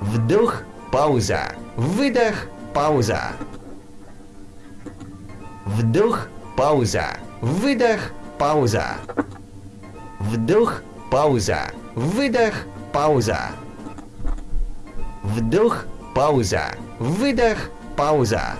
Вдох, пауза. Выдох, пауза. Вдох, пауза. Выдох, пауза. Вдох, пауза. Выдох, пауза. Вдох, пауза. Выдох, пауза.